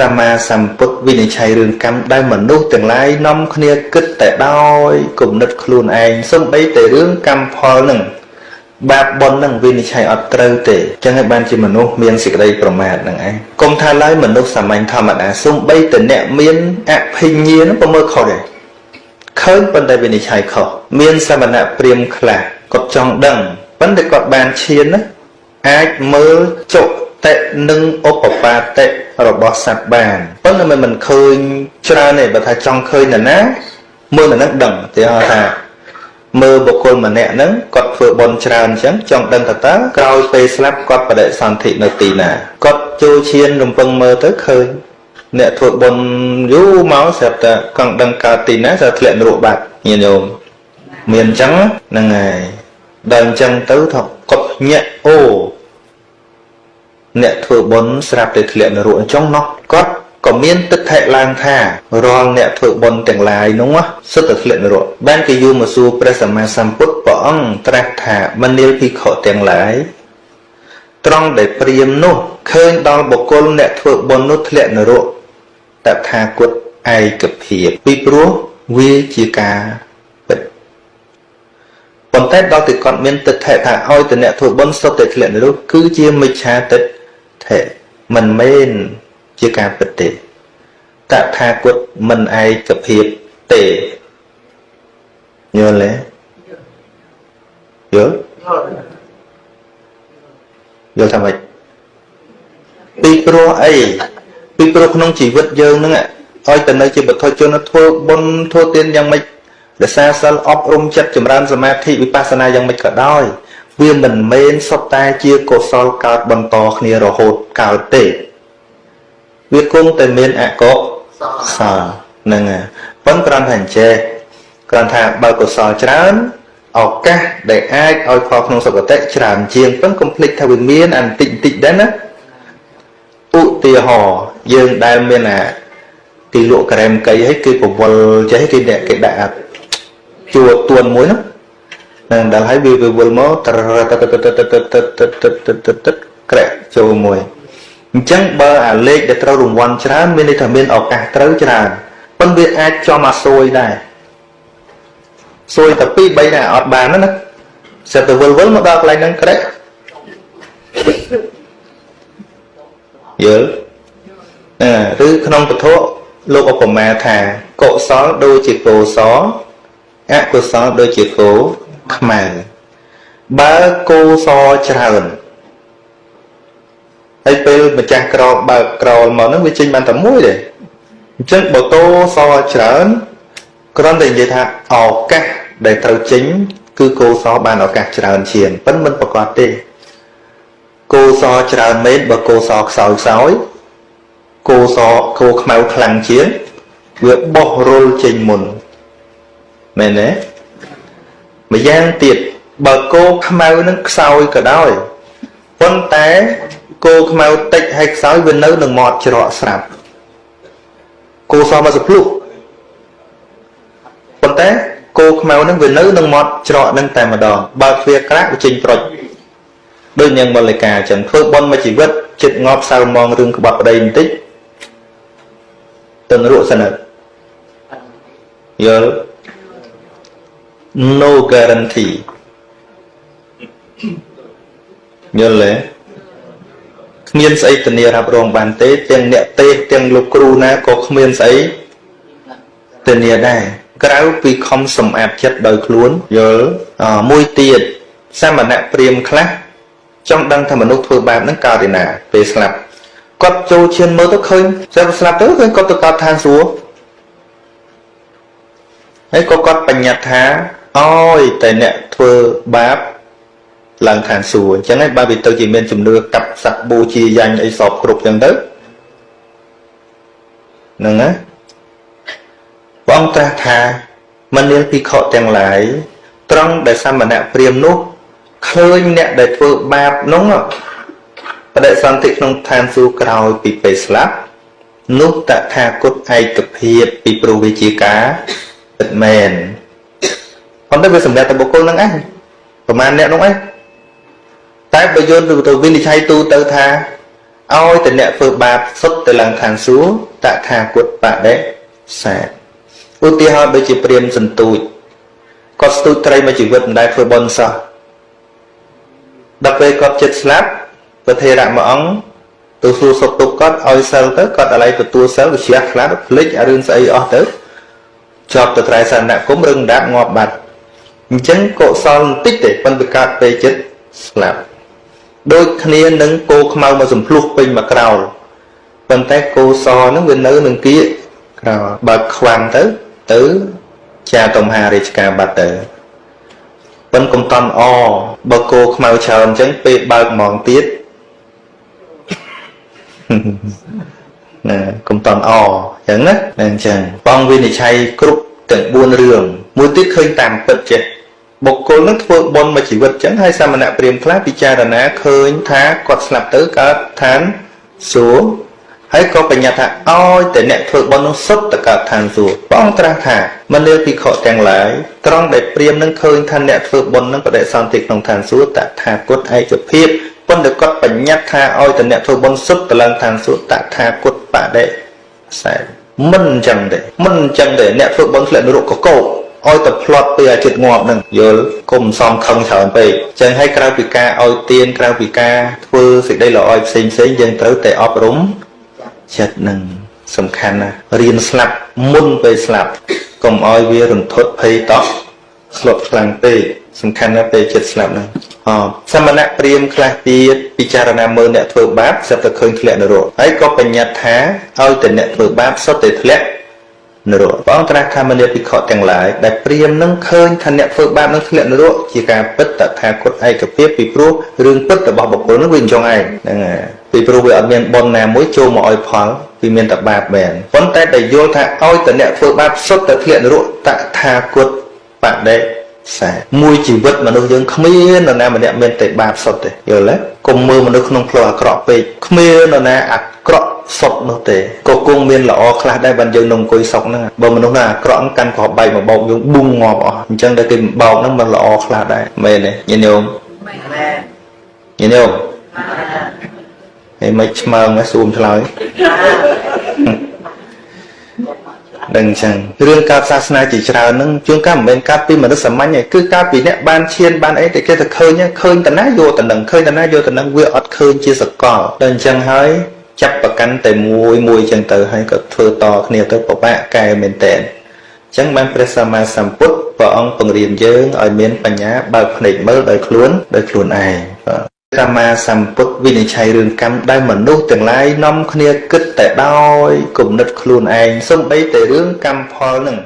កម្មាសម្ពុទ្ធវិនិច្ឆ័យរឿងកម្មដែលមនុស្សទាំងឡាយនាំគ្នាគិតតែដោយគំនិតខ្លួនឯងសំបីតែរឿងកម្មផលនឹងបាបបុណ្យនឹងវិនិច្ឆ័យអត់ត្រូវទេចឹងហើយបានជាមនុស្សមានសេចក្តីប្រមាទនឹងឯងកុំថាឡើយមនុស្សសាមញ្ញធម្មតាសំបីតែអ្នកមានអភិញ្ញានឹងក៏មើលខុសដែរឃើញប៉ុន្តែវិនិច្ឆ័យខុសមានសមណៈព្រាមខ្លះគាត់ចង់ដឹងប៉ុន្តែគាត់បានឈានណាអាចមើលចុតិនិងឧបបាតិ របស់សត្វបានប៉ុន្តែមិនមិនឃើញច្រើនទេបើថាចង់ឃើញនរណាមើលនរនឹងដឹងទីហៅថាមើលបុគ្គលម្នាក់ហ្នឹងគាត់ធ្វើបន់ច្រើនអញ្ចឹងចង់ដឹងតើតើក្រោយពេលស្លាប់គាត់បដិសន្ធិនៅទីណាគាត់ចូលឈានរំពឹងមើលទៅឃើញអ្នកធ្វើបន់យូរមកស្រាប់តែកង់ដឹងកើតទីណាស្រាប់ធ្លាក់នរកបាត់ញាតិញោមមានអញ្ចឹងហ្នឹងហើយដល់អញ្ចឹងទៅថាគាត់ញាក់អូ អ្នកធ្វើបុណ្យស្រាប់តែធ្លាក់នរកអញ្ចឹងណោះគាត់ក៏មានទឹកថែឡើងថារាល់អ្នកធ្វើបុណ្យទាំងឡាយនោះសុទ្ធតែធ្លាក់នរកបានគេយល់មកសួរព្រះសម្មាសម្ពុទ្ធព្រះអង្គត្រាស់ថាមនាលភិក្ខុទាំងឡាយត្រង់ដែលព្រាមនោះឃើញដល់បុគ្គលអ្នកធ្វើបុណ្យនោះធ្លាក់នរកតថាគតឯកភាពពីព្រោះវាជាការពិតប៉ុន្តែដល់តែគាត់មានទិដ្ឋិថាឲ្យតអ្នកធ្វើបុណ្យសុទ្ធតែធ្លាក់នរកគឺជាមិច្ឆាទិដ្ឋិ មិនមែនជាការពិតទេតថាគតមិនឯកភាពទេយល់ទេយល់យល់ថាម៉េចពីព្រោះអីពីព្រោះក្នុងជីវិតយើងហ្នឹងឲ្យទៅនៅជាបុត្រជនធ្វើបុណ្យធ្វើទានយ៉ាងម៉េចរសាសិលអប់រំចិត្តចម្រើនសមាធិវិបស្សនាយ៉ាងម៉េចក៏ដោយ វាមិនមែនសុទ្ធតែជាកុសលកើតបន្តគ្នារហូតកើតទេ វាគង់តែមានអកុសលហ្នឹងហើយប៉ុន្តែគ្រាន់តែអញ្ចេះគ្រាន់ថាបើកុសលច្រើនឱកាសដែលអាចឲ្យផលក្នុងសុគតិច្រើនជាងប៉ុន្តែកុំភ្លេចថាវាមានអន្តិចបន្តិចដែរណាឧទាហរណ៍យើងដែលមានអាទីលក់ក្រែមកៃឲ្យគេប្រវល់ចេះគេអ្នកគេដាក់ជួទួនមួយហ្នឹង នឹងដល់ហើយវាវិវល់មកតតតតតតតតក្រែចូលមួយអញ្ចឹងបើអាលេខដែលត្រូវរង្វាន់ច្រើនមានន័យថាមានឱកាសត្រូវច្រើនប៉ុន្តែវាអាចចំអាសួយដែរសួយតែ2 3ដែរអត់បានណាសិតទៅវិលវិលមកដល់កន្លែងហ្នឹងក្រែយល់អឺឬក្នុងពធលោកឧបមាថាកុសលដូចជាគោសអកុសលដូចជាគោ ខ្មៅបើគោសច្រើនហើយពេលម្ចាស់ក្របើកក្រលមកហ្នឹងវាចេញបានតែមួយទេអញ្ចឹងបើតោសច្រើនគ្រាន់តែនិយាយថាឱកាសដែលត្រូវចេញគឺគោសបានឱកាសច្រើនជាងប៉ុន្តែមិនប្រកបទេគោសច្រើនមែនបើគោសខ្សោយខ្សោយគោសគោខ្មៅខ្លាំងជាងវាបោះរុលចេញមុនមែនទេ ម្យ៉ាងទៀតបើគោខ្មៅនឹងខ្សោយក៏ដោយប៉ុន្តែគោខ្មៅតិចហើយខ្សោយវានៅនឹងមាត់ច្រកស្រាប់គោសមមកសភ្លុះប៉ុន្តែគោខ្មៅនឹងវានៅនឹងមាត់ច្រកនឹងតែម្ដងបើទ្វារក្រាក់វាចេញប្រុចដូចនាងមល្លិកាអញ្ចឹងធ្វើបន់មួយជីវិតចិត្តងាប់សៅមងរឿងក្បត់ប្តីបន្តិចទៅនរកសិនយល់ no guarantee យល់ទេគ្មានស្អីធានារ៉ាប់រងបានទេទាំងអ្នកទេទាំងលោកគ្រូណាក៏គ្មានស្អីធានាដែរក្រៅពីខំសម្អាតចិត្តដោយខ្លួនយល់មួយទៀតសមណៈព្រាមខ្លះចង់ដឹងថាមនុស្សធ្វើបែបហ្នឹងកើតឯណា ពេលស្លាប់គាត់ចូលឈានមើលទៅឃើញស្រាប់ស្លាប់ទៅឃើញគាត់ទៅកើតឋានសួគ៌ហើយក៏គាត់បញ្ញត្តិថា អើយតែអ្នកធ្វើបាបឡើងឋានសួគ៌អញ្ចឹងហើយបើវាទៅជាមានជំនឿកាប់សត្វបូជាយ៉ាញ់អីសពគ្រប់អញ្ចឹងទៅហ្នឹងណាបងត្រាស់ថាមនាលភិក្ខុទាំងឡាយត្រង់ដែលសមណៈព្រាមនោះឃើញអ្នកដែលធ្វើបាបនោះបដិសន្ធិក្នុងឋានសួគ៌ក្រោយពីពេលស្លាប់នោះតថាគតឯកភាពពីព្រោះវាជាការពិតមែន ប៉ុន្តែវាសម្រាប់តែបុគ្គលហ្នឹងឯងប្រហែលអ្នកនោះឯងតែបើយល់ទៅវិនិច្ឆ័យទូទៅថាឲ្យតែអ្នកធ្វើបាបសុទ្ធទៅឡើងឋានសួគ៌តថាគតបដិសាឧទាហរណ៍ដូចជាព្រាមសន្ទូចគាត់ស្ទូចត្រីមួយជីវិតមិនដែលធ្វើបុណ្យសោះដល់ពេលគាត់ចិត្តស្លាប់ព្រះថេរៈមួយអង្គទៅសួរសុខទុក្ខគាត់ឲ្យសិលទៅគាត់ឥឡូវទទួលសិលវិជ្រះខ្លាចភ្លេចអារឿងស្អីអស់ទៅជាប់ទៅត្រៃសនគមរឹងដាប់ងាប់បាត់ អញ្ចឹងកុសលបន្តិចទេប៉ុន្តែកើតពេលចិត្តស្លាប់ដូចគ្នានឹងគោខ្មៅមកសំភ្លុះពេញមកក្រោលប៉ុន្តែគោសហ្នឹងវានៅនឹងគៀកក្រោលបើខ្វាំងទៅទៅចាតំហារាជការបាត់ទៅប៉ុនកុំតន់អបើគោខ្មៅច្រើនអញ្ចឹងពេលបើកហ្មងទៀតណាកុំតន់អអញ្ចឹងណាអញ្ចឹងបងវិនិច្ឆ័យគ្រប់ទាំង4រឿងមួយទៀតឃើញតាមពិតចេះ បុគ្គលនឹងធ្វើបុណ្យមួយជីវិតចឹងហើយសមណៈព្រាមខ្លះពិចារណាឃើញថាគាត់ស្លាប់ទៅកើតឋានសួគ៌ហើយក៏បញ្ញត្តិថាឲ្យតែអ្នកធ្វើបុណ្យនោះសុទ្ធទៅកើតឋានសួគ៌ព្រះអង្គត្រាស់ថាមនាលភិក្ខុទាំងឡាយត្រង់ដែលព្រាមនឹងឃើញថាអ្នកធ្វើបុណ្យនឹងបដិសន្ធិក្នុងឋានសួគ៌តថាគតឯកភាពប៉ុន្តែគាត់បញ្ញត្តិថាឲ្យតែអ្នកធ្វើបុណ្យសុទ្ធទៅឡើងឋានសួគ៌តថាគតបដិសេមិនអញ្ចឹងទេមិនអញ្ចឹងទេអ្នកធ្វើបុណ្យធ្លាក់នរកកកោ ឲ្យតែផ្លត់ពីអាចិត្តងាប់នឹងយល់គុំសំខឹងច្រើនពេកចឹងហើយក្រៅពីការឲ្យទានក្រៅពីការធ្វើសេចក្តីល្អឲ្យផ្សេងផ្សេងយើងត្រូវតែអប់រំចិត្តនឹងសំខាន់ណាស់រៀនស្លាប់មុនពេលស្លាប់កុំឲ្យវារន្ធត់ភ័យតោះស្លុតខ្លាំងពេកសំខាន់ណាស់ពេលចិត្តស្លាប់ហ្នឹងអសមណៈព្រាមខ្លះទៀតពិចារណាមើលអ្នកធ្វើបាបសិតតែឃើញធ្លាក់នរកហើយក៏បញ្ញត្តិថាឲ្យតែអ្នកធ្វើបាបសុទ្ធតែធ្លាក់ នរកព្រះអង្គត្រាស់ថាមនាភិក្ខុទាំងឡាយដែលព្រាមនឹងឃើញថាអ្នកធ្វើបាបនឹងធ្លាក់នរកជាការពិតតថាគតឯកភាពពីព្រោះរឿងពិតរបស់បុគ្គលនឹងវាអញ្ចឹងឯងហ្នឹងហើយពីព្រោះវាអត់មានបុណ្យណាមួយចូលមកឲ្យផលវាមានតែបាបមែនប៉ុន្តែដែលយល់ថាឲ្យតែអ្នកធ្វើបាបសុទ្ធតែធ្លាក់នរកតថាគតបដិសាមួយជីវិតមនុស្សយើងគ្មាននរណាម្នាក់មានតែបាបសុទ្ធទេយល់ទេ កុំមើលមនុស្សក្នុងផ្លូវអាក្រក់ពេកគ្មាននរណាអាក្រក់សុទ្ធនោះទេក៏គង់មានល្អខ្លះដែរបានយើងនឹងអង្គុយសុកហ្នឹងបើមនុស្សណាអាក្រក់កាន់ក្របបែកមកបោកយើងប៊ុងងាប់អស់អញ្ចឹងតែគេបោកហ្នឹងมันល្អខ្លះដែរមែនទេញាតិញោមមែនញាតិញោមហើយមិនឆ្មើងសួមឆ្លើយ ដឹងចឹងរឿងកើតសាសនាជាច្រើនហ្នឹងជួនកាលមិនមែនកើតពីមនុស្សសាមញ្ញទេគឺកើតពីអ្នកបានឈានបានអីតែគេទៅឃើញឃើញតាណាយកតានឹងឃើញតាណាយកតានឹងវាអត់ឃើញជាសកលដល់អញ្ចឹងហើយចាប់ប្រកាន់តែមួយមួយចឹងទៅហើយក៏ធ្វើតគ្នាទៅពិបាកកែមែនតែនអញ្ចឹងបានព្រះសម្មាសម្ពុទ្ធព្រះអង្គបង្រៀនយើងឲ្យមានបញ្ញាបើកភ្នែកមើលដោយខ្លួនដោយខ្លួនឯងបាទ សម្មាសម្ពុទ្ធវិនិច្ឆ័យរឿងកម្មដែលមនុស្សទាំងឡាយនាំគ្នាគិតតែដោយគំនិតខ្លួនឯងសំបីតែរឿងកម្មផលនឹង